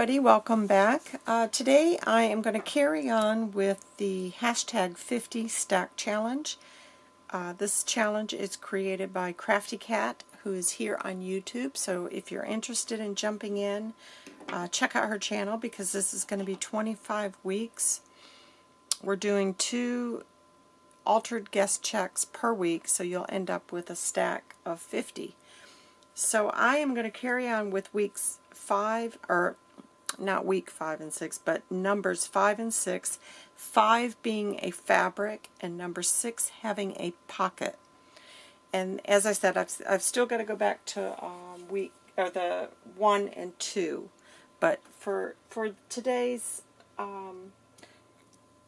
everybody, welcome back. Uh, today I am going to carry on with the hashtag 50 stack challenge. Uh, this challenge is created by Crafty Cat who is here on YouTube so if you're interested in jumping in uh, check out her channel because this is going to be 25 weeks. We're doing two altered guest checks per week so you'll end up with a stack of 50. So I am going to carry on with weeks 5, or not week 5 and 6, but numbers 5 and 6, 5 being a fabric and number 6 having a pocket. And as I said, I've, I've still got to go back to um, week or the 1 and 2. But for, for today's um,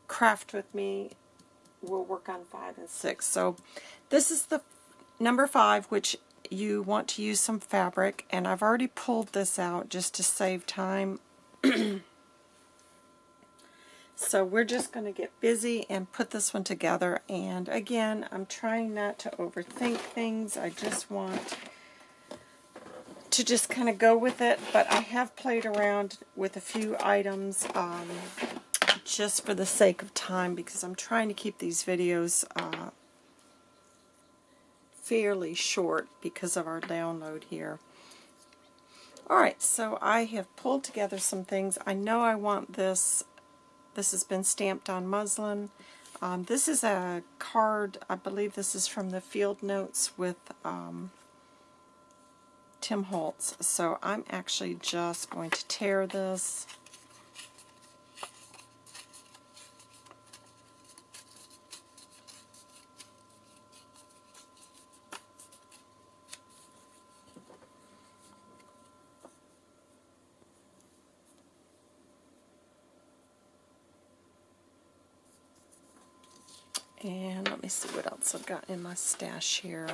craft with me, we'll work on 5 and 6. So this is the number 5, which you want to use some fabric, and I've already pulled this out just to save time. so we're just going to get busy and put this one together, and again, I'm trying not to overthink things. I just want to just kind of go with it, but I have played around with a few items um, just for the sake of time because I'm trying to keep these videos uh, fairly short because of our download here. Alright, so I have pulled together some things. I know I want this. This has been stamped on muslin. Um, this is a card, I believe this is from the Field Notes with um, Tim Holtz. So I'm actually just going to tear this And let me see what else I've got in my stash here.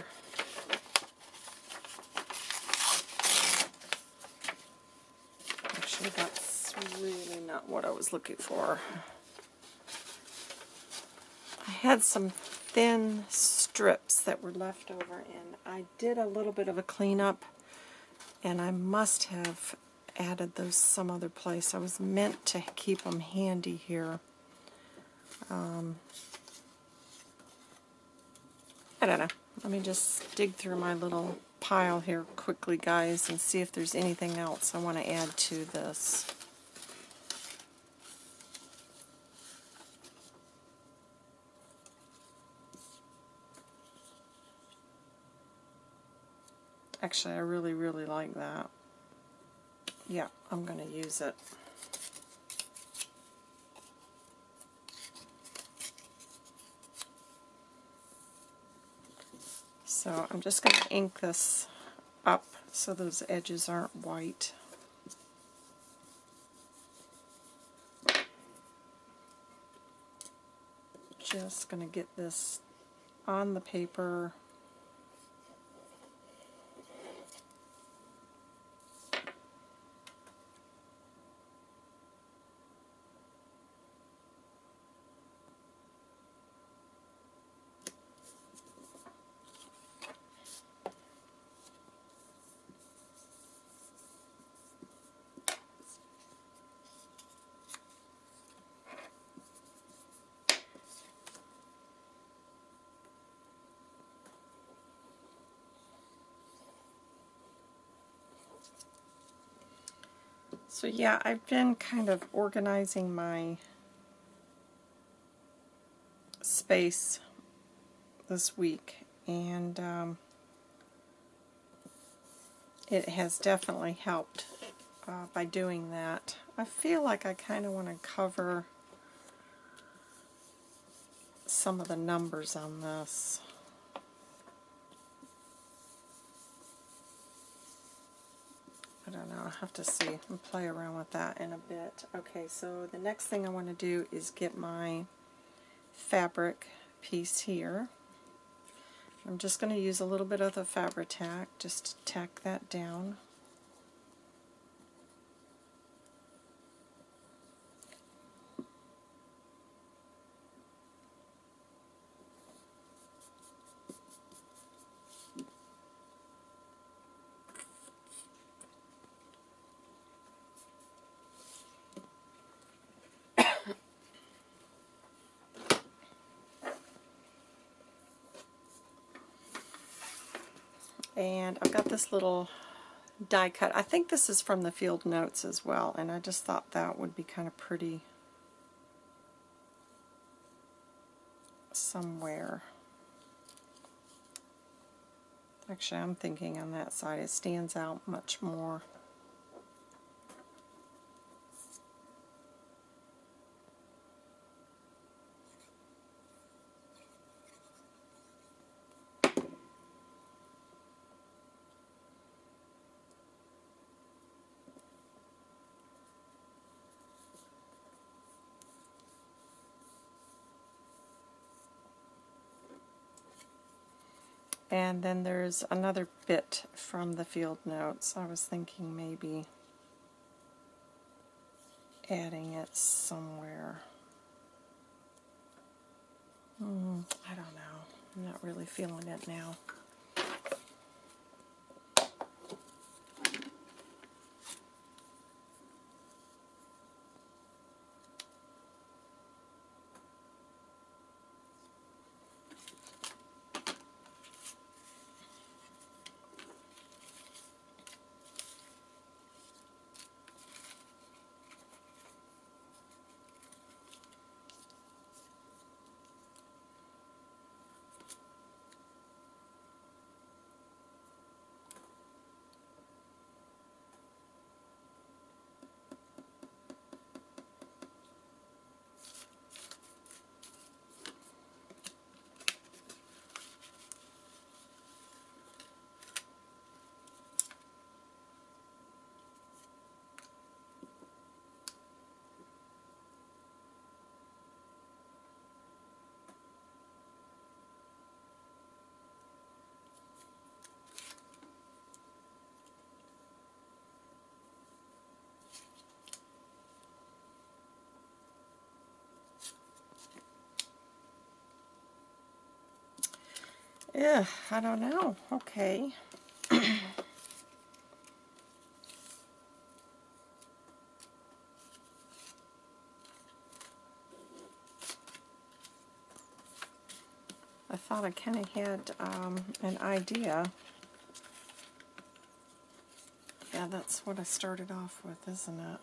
Actually, that's really not what I was looking for. I had some thin strips that were left over, and I did a little bit of a cleanup, and I must have added those some other place. I was meant to keep them handy here. Um, I don't know. Let me just dig through my little pile here quickly, guys, and see if there's anything else I want to add to this. Actually, I really, really like that. Yeah, I'm going to use it. So I'm just going to ink this up so those edges aren't white. Just going to get this on the paper So yeah, I've been kind of organizing my space this week and um, it has definitely helped uh, by doing that. I feel like I kind of want to cover some of the numbers on this. I don't know, I'll have to see and play around with that in a bit. Okay, so the next thing I want to do is get my fabric piece here. I'm just going to use a little bit of the Fabri-Tac, just to tack that down. And I've got this little die cut. I think this is from the field notes as well, and I just thought that would be kind of pretty somewhere. Actually, I'm thinking on that side it stands out much more. And then there's another bit from the field notes. I was thinking maybe adding it somewhere. Mm, I don't know. I'm not really feeling it now. Yeah, I don't know. Okay. I thought I kind of had um, an idea. Yeah, that's what I started off with, isn't it?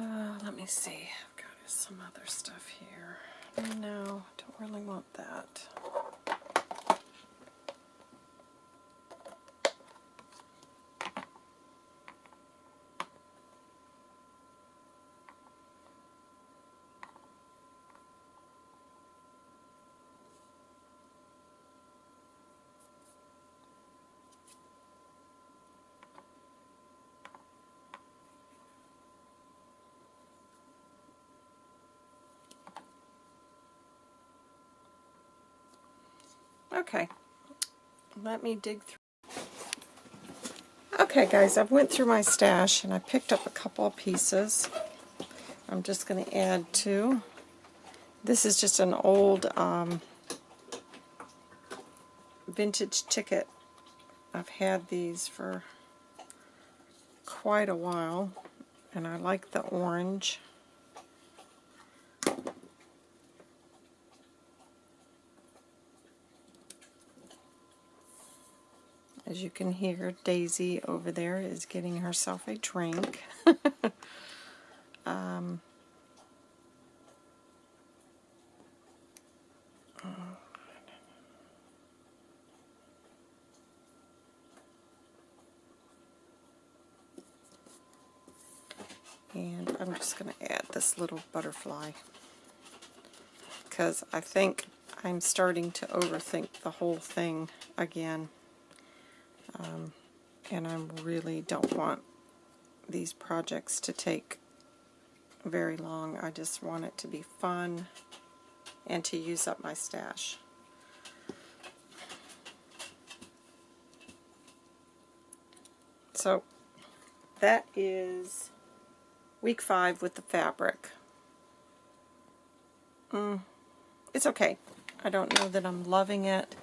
Uh, let me see. I've got some other stuff here. No, don't really want that. Okay, let me dig through. Okay guys, I've went through my stash and I picked up a couple of pieces. I'm just going to add two. This is just an old um, vintage ticket. I've had these for quite a while and I like the orange. As you can hear, Daisy over there is getting herself a drink. um, and I'm just going to add this little butterfly because I think I'm starting to overthink the whole thing again. Um, and I really don't want these projects to take very long. I just want it to be fun and to use up my stash. So that is week five with the fabric. mm, it's okay. I don't know that I'm loving it.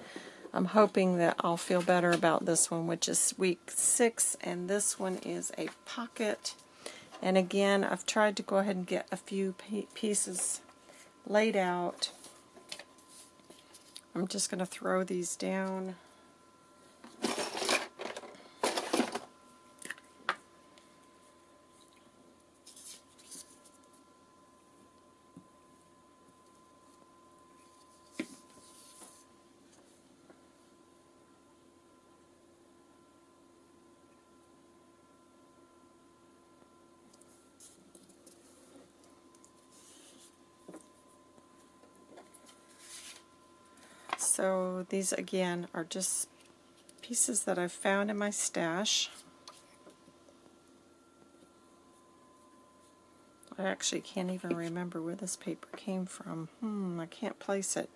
I'm hoping that I'll feel better about this one, which is week six, and this one is a pocket. And again, I've tried to go ahead and get a few pieces laid out. I'm just going to throw these down. So these again are just pieces that I've found in my stash. I actually can't even remember where this paper came from. Hmm, I can't place it.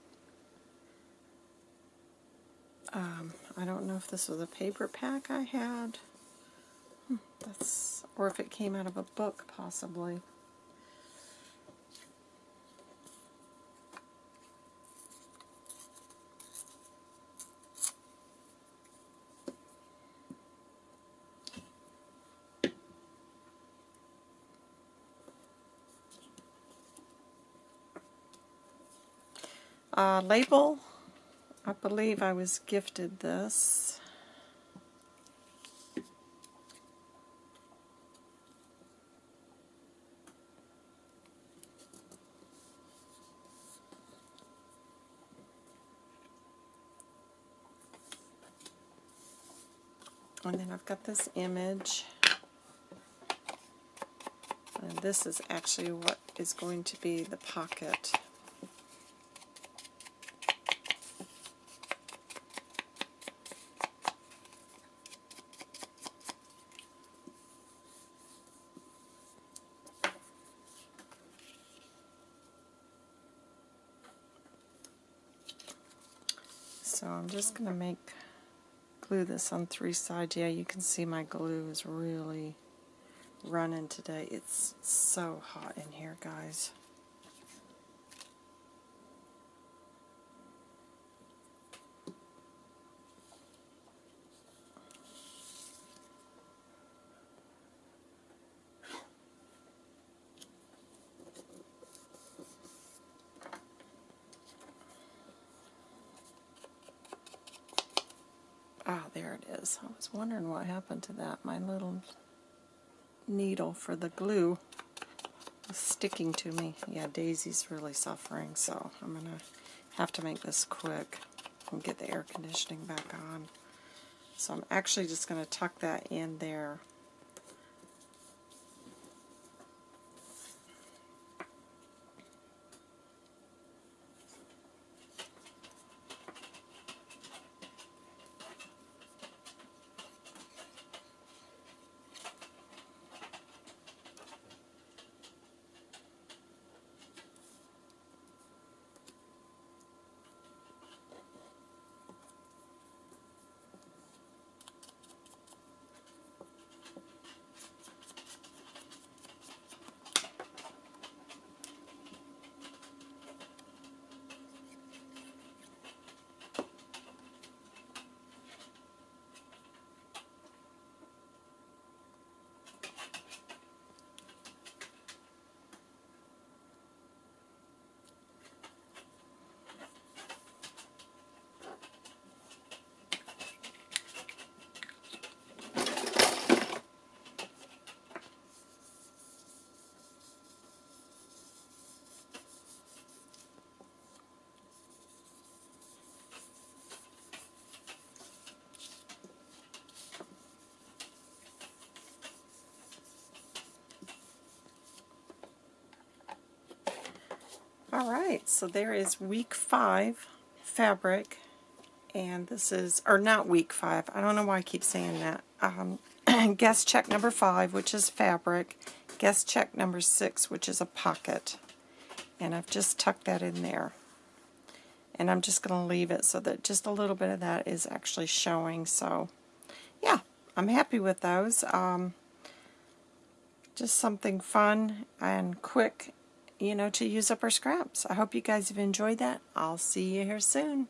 Um, I don't know if this was a paper pack I had. Hmm, that's, or if it came out of a book, possibly. Uh, label, I believe I was gifted this. And then I've got this image. And this is actually what is going to be the pocket. So I'm just going to make, glue this on three sides. Yeah, you can see my glue is really running today. It's so hot in here, guys. Ah, there it is. I was wondering what happened to that. My little needle for the glue was sticking to me. Yeah, Daisy's really suffering, so I'm going to have to make this quick and get the air conditioning back on. So I'm actually just going to tuck that in there Alright, so there is week five fabric, and this is, or not week five, I don't know why I keep saying that. Um, guest check number five, which is fabric, guest check number six, which is a pocket, and I've just tucked that in there. And I'm just going to leave it so that just a little bit of that is actually showing, so yeah, I'm happy with those. Um, just something fun and quick you know, to use up our scraps. I hope you guys have enjoyed that. I'll see you here soon.